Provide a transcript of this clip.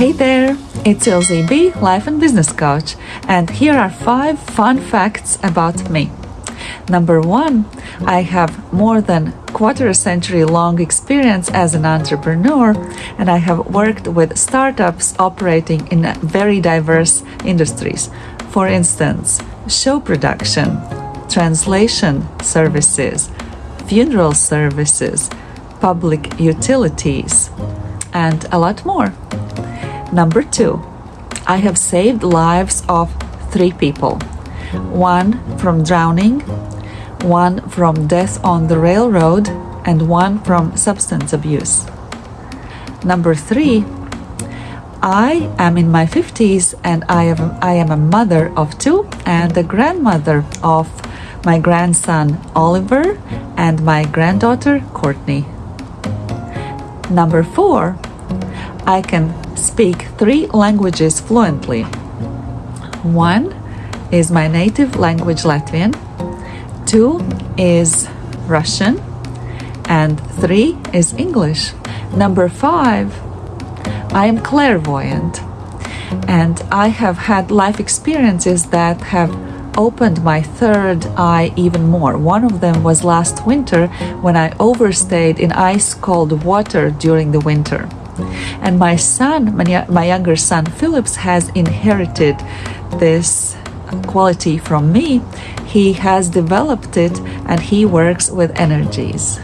Hey there, it's Ilse B, Life and Business Coach, and here are five fun facts about me. Number one, I have more than quarter a century long experience as an entrepreneur, and I have worked with startups operating in very diverse industries. For instance, show production, translation services, funeral services, public utilities, and a lot more. Number two, I have saved lives of three people one from drowning, one from death on the railroad, and one from substance abuse. Number three, I am in my 50s and I am, I am a mother of two and a grandmother of my grandson Oliver and my granddaughter Courtney. Number four, I can speak three languages fluently. One is my native language Latvian, two is Russian, and three is English. Number five, I am clairvoyant and I have had life experiences that have opened my third eye even more. One of them was last winter when I overstayed in ice cold water during the winter. And my son, my younger son Phillips, has inherited this quality from me. He has developed it and he works with energies.